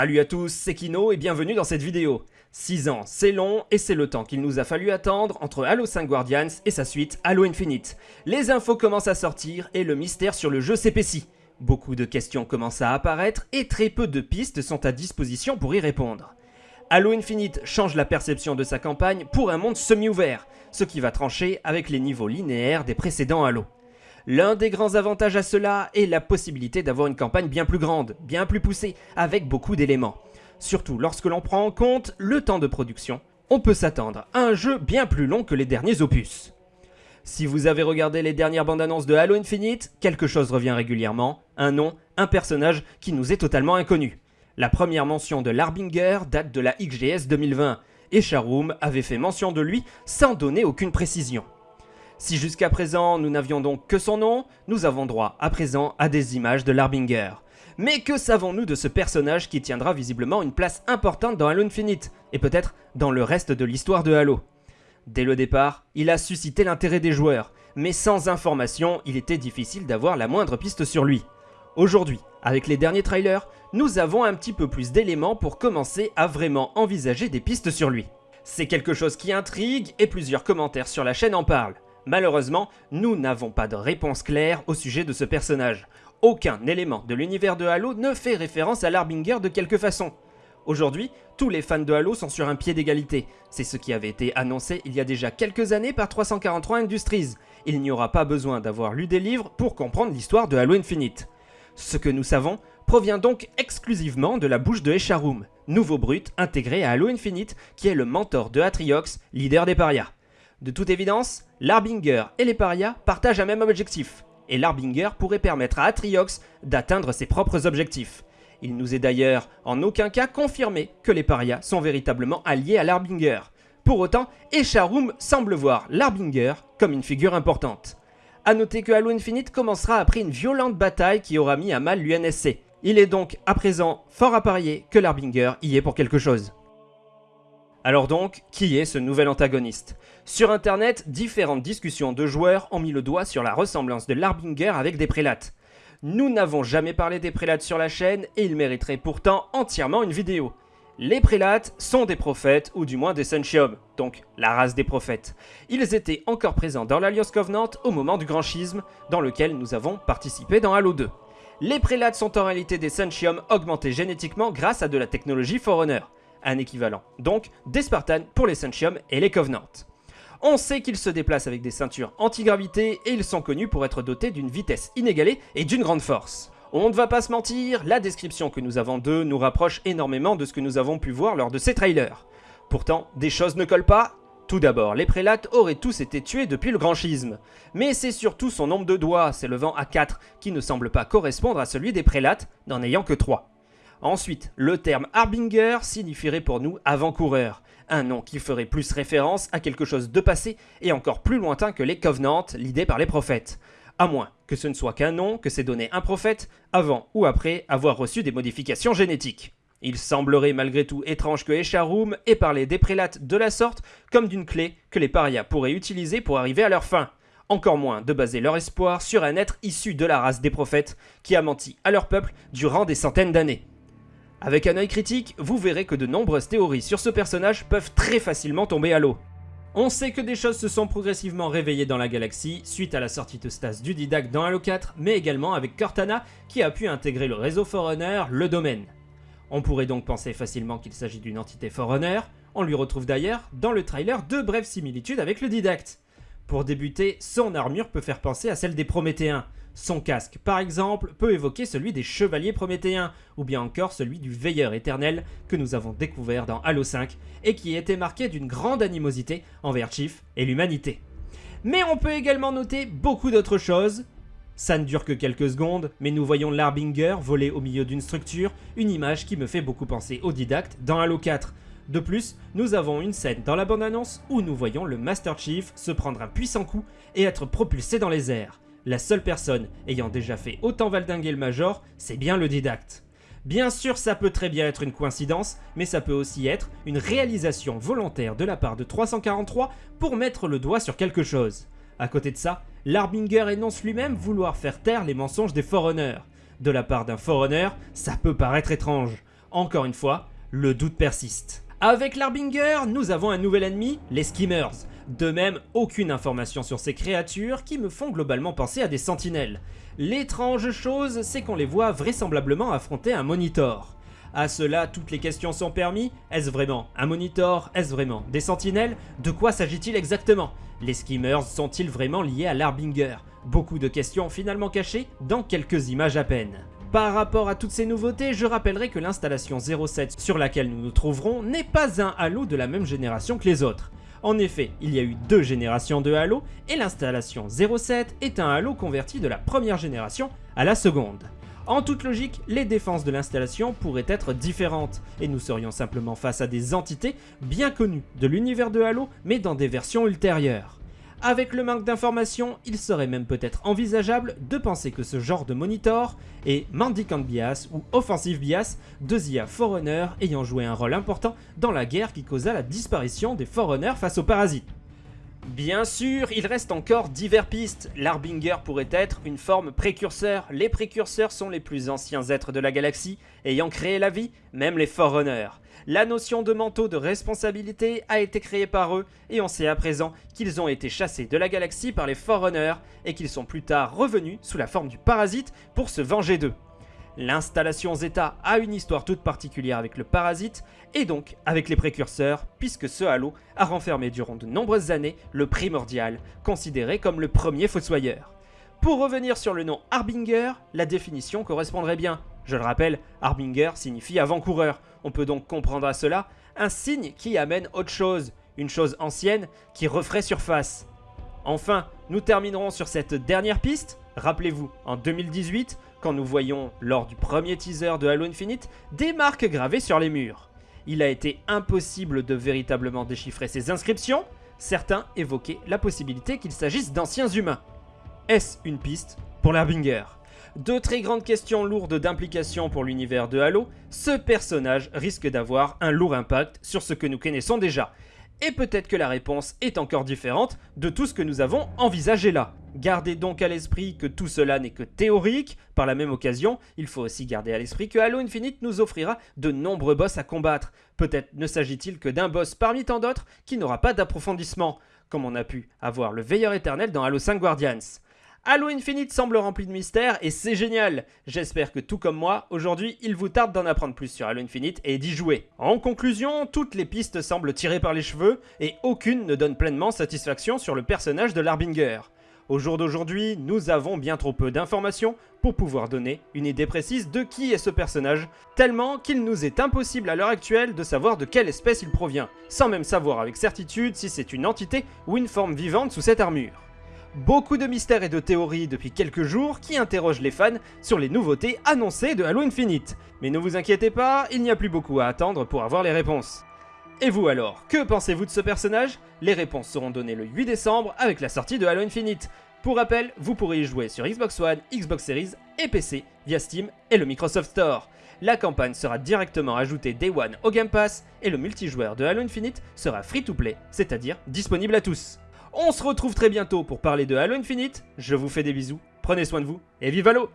Salut à tous, c'est Kino et bienvenue dans cette vidéo. 6 ans, c'est long et c'est le temps qu'il nous a fallu attendre entre Halo 5 Guardians et sa suite Halo Infinite. Les infos commencent à sortir et le mystère sur le jeu s'épaissit. Beaucoup de questions commencent à apparaître et très peu de pistes sont à disposition pour y répondre. Halo Infinite change la perception de sa campagne pour un monde semi-ouvert, ce qui va trancher avec les niveaux linéaires des précédents Halo. L'un des grands avantages à cela est la possibilité d'avoir une campagne bien plus grande, bien plus poussée, avec beaucoup d'éléments. Surtout lorsque l'on prend en compte le temps de production, on peut s'attendre à un jeu bien plus long que les derniers opus. Si vous avez regardé les dernières bandes annonces de Halo Infinite, quelque chose revient régulièrement, un nom, un personnage qui nous est totalement inconnu. La première mention de l'Arbinger date de la XGS 2020, et Sharoom avait fait mention de lui sans donner aucune précision. Si jusqu'à présent nous n'avions donc que son nom, nous avons droit à présent à des images de l'Arbinger. Mais que savons-nous de ce personnage qui tiendra visiblement une place importante dans Halo Infinite, et peut-être dans le reste de l'histoire de Halo? Dès le départ, il a suscité l'intérêt des joueurs, mais sans information, il était difficile d'avoir la moindre piste sur lui. Aujourd'hui, avec les derniers trailers, nous avons un petit peu plus d'éléments pour commencer à vraiment envisager des pistes sur lui. C'est quelque chose qui intrigue et plusieurs commentaires sur la chaîne en parlent. Malheureusement, nous n'avons pas de réponse claire au sujet de ce personnage. Aucun élément de l'univers de Halo ne fait référence à l'Arbinger de quelque façon. Aujourd'hui, tous les fans de Halo sont sur un pied d'égalité. C'est ce qui avait été annoncé il y a déjà quelques années par 343 Industries. Il n'y aura pas besoin d'avoir lu des livres pour comprendre l'histoire de Halo Infinite. Ce que nous savons provient donc exclusivement de la bouche de Escharum, nouveau brut intégré à Halo Infinite qui est le mentor de Atriox, leader des parias. De toute évidence, l'Arbinger et les parias partagent un même objectif, et l'Arbinger pourrait permettre à Atriox d'atteindre ses propres objectifs. Il nous est d'ailleurs en aucun cas confirmé que les parias sont véritablement alliés à l'Arbinger. Pour autant, Escharum semble voir l'Arbinger comme une figure importante. A noter que Halo Infinite commencera après une violente bataille qui aura mis à mal l'UNSC. Il est donc à présent fort à parier que l'Arbinger y est pour quelque chose. Alors donc, qui est ce nouvel antagoniste? Sur internet, différentes discussions de joueurs ont mis le doigt sur la ressemblance de l'Arbinger avec des prélates. Nous n'avons jamais parlé des prélates sur la chaîne et ils mériteraient pourtant entièrement une vidéo. Les prélates sont des prophètes, ou du moins des Sunchium, donc la race des prophètes. Ils étaient encore présents dans l'Alliance Covenant au moment du Grand Schisme, dans lequel nous avons participé dans Halo 2. Les prélates sont en réalité des Sunchium augmentés génétiquement grâce à de la technologie Forerunner un équivalent. Donc des Spartans pour les Sunchium et les Covenants. On sait qu'ils se déplacent avec des ceintures anti-gravité et ils sont connus pour être dotés d'une vitesse inégalée et d'une grande force. On ne va pas se mentir, la description que nous avons d'eux nous rapproche énormément de ce que nous avons pu voir lors de ces trailers. Pourtant, des choses ne collent pas. Tout d'abord, les prélates auraient tous été tués depuis le grand schisme. Mais c'est surtout son nombre de doigts, s'élevant à 4, qui ne semble pas correspondre à celui des prélates, n'en ayant que 3. Ensuite, le terme Harbinger signifierait pour nous avant-coureur, un nom qui ferait plus référence à quelque chose de passé et encore plus lointain que les Covenants, l'idée par les prophètes. À moins que ce ne soit qu'un nom que s'est donné un prophète avant ou après avoir reçu des modifications génétiques. Il semblerait malgré tout étrange que Escharum ait parlé des prélates de la sorte comme d'une clé que les parias pourraient utiliser pour arriver à leur fin. Encore moins de baser leur espoir sur un être issu de la race des prophètes qui a menti à leur peuple durant des centaines d'années. Avec un œil critique, vous verrez que de nombreuses théories sur ce personnage peuvent très facilement tomber à l'eau. On sait que des choses se sont progressivement réveillées dans la galaxie suite à la sortie de Stas du Didac dans Halo 4, mais également avec Cortana qui a pu intégrer le réseau Forerunner, le domaine. On pourrait donc penser facilement qu'il s'agit d'une entité Forerunner, on lui retrouve d'ailleurs dans le trailer deux brèves similitudes avec le Didacte. Pour débuter, son armure peut faire penser à celle des Prométhéens, son casque, par exemple, peut évoquer celui des chevaliers prométhéens, ou bien encore celui du veilleur éternel que nous avons découvert dans Halo 5, et qui était marqué d'une grande animosité envers Chief et l'humanité. Mais on peut également noter beaucoup d'autres choses. Ça ne dure que quelques secondes, mais nous voyons l'Arbinger voler au milieu d'une structure, une image qui me fait beaucoup penser au didacte dans Halo 4. De plus, nous avons une scène dans la bande-annonce où nous voyons le Master Chief se prendre un puissant coup et être propulsé dans les airs. La seule personne ayant déjà fait autant valdinguer le Major, c'est bien le didacte. Bien sûr, ça peut très bien être une coïncidence, mais ça peut aussi être une réalisation volontaire de la part de 343 pour mettre le doigt sur quelque chose. À côté de ça, l'Arbinger énonce lui-même vouloir faire taire les mensonges des Forerunners. De la part d'un Forerunner, ça peut paraître étrange. Encore une fois, le doute persiste. Avec l'Arbinger, nous avons un nouvel ennemi, les Skimmers. De même, aucune information sur ces créatures qui me font globalement penser à des sentinelles. L'étrange chose, c'est qu'on les voit vraisemblablement affronter un Monitor. À cela, toutes les questions sont permis. Est-ce vraiment un Monitor? Est-ce vraiment des sentinelles? De quoi s'agit-il exactement? Les Skimmers sont-ils vraiment liés à l'Arbinger? Beaucoup de questions finalement cachées dans quelques images à peine. Par rapport à toutes ces nouveautés, je rappellerai que l'installation 07 sur laquelle nous nous trouverons n'est pas un Halo de la même génération que les autres. En effet, il y a eu deux générations de Halo, et l'installation 07 est un Halo converti de la première génération à la seconde. En toute logique, les défenses de l'installation pourraient être différentes, et nous serions simplement face à des entités bien connues de l'univers de Halo, mais dans des versions ultérieures. Avec le manque d'informations, il serait même peut-être envisageable de penser que ce genre de monitor est Mendicant Bias ou Offensive Bias, deux IA Forerunners ayant joué un rôle important dans la guerre qui causa la disparition des Forerunners face aux parasites. Bien sûr, il reste encore divers pistes. L'Arbinger pourrait être une forme précurseur. Les précurseurs sont les plus anciens êtres de la galaxie, ayant créé la vie, même les Forerunners. La notion de manteau de responsabilité a été créée par eux, et on sait à présent qu'ils ont été chassés de la galaxie par les Forerunners, et qu'ils sont plus tard revenus sous la forme du parasite pour se venger d'eux. L'installation Zeta a une histoire toute particulière avec le parasite, et donc avec les précurseurs, puisque ce halo a renfermé durant de nombreuses années le primordial, considéré comme le premier fossoyeur. Pour revenir sur le nom Harbinger, la définition correspondrait bien. Je le rappelle, Harbinger signifie avant-coureur. On peut donc comprendre à cela un signe qui amène autre chose, une chose ancienne qui referait surface. Enfin, nous terminerons sur cette dernière piste. Rappelez-vous, en 2018, quand nous voyons, lors du premier teaser de Halo Infinite, des marques gravées sur les murs. Il a été impossible de véritablement déchiffrer ces inscriptions, certains évoquaient la possibilité qu'il s'agisse d'anciens humains. Est-ce une piste pour l'Herbinger Deux très grandes questions lourdes d'implication pour l'univers de Halo, ce personnage risque d'avoir un lourd impact sur ce que nous connaissons déjà, et peut-être que la réponse est encore différente de tout ce que nous avons envisagé là. Gardez donc à l'esprit que tout cela n'est que théorique, par la même occasion, il faut aussi garder à l'esprit que Halo Infinite nous offrira de nombreux boss à combattre. Peut-être ne s'agit-il que d'un boss parmi tant d'autres qui n'aura pas d'approfondissement, comme on a pu avoir le Veilleur éternel dans Halo 5 Guardians. Halo Infinite semble rempli de mystères et c'est génial J'espère que tout comme moi, aujourd'hui, il vous tarde d'en apprendre plus sur Halo Infinite et d'y jouer. En conclusion, toutes les pistes semblent tirées par les cheveux et aucune ne donne pleinement satisfaction sur le personnage de l'Arbinger. Au jour d'aujourd'hui, nous avons bien trop peu d'informations pour pouvoir donner une idée précise de qui est ce personnage, tellement qu'il nous est impossible à l'heure actuelle de savoir de quelle espèce il provient, sans même savoir avec certitude si c'est une entité ou une forme vivante sous cette armure. Beaucoup de mystères et de théories depuis quelques jours qui interrogent les fans sur les nouveautés annoncées de Halo Infinite. Mais ne vous inquiétez pas, il n'y a plus beaucoup à attendre pour avoir les réponses. Et vous alors, que pensez-vous de ce personnage? Les réponses seront données le 8 décembre avec la sortie de Halo Infinite. Pour rappel, vous pourrez y jouer sur Xbox One, Xbox Series et PC via Steam et le Microsoft Store. La campagne sera directement ajoutée Day One au Game Pass et le multijoueur de Halo Infinite sera free to play, c'est-à-dire disponible à tous. On se retrouve très bientôt pour parler de Halo Infinite. Je vous fais des bisous, prenez soin de vous et vive Halo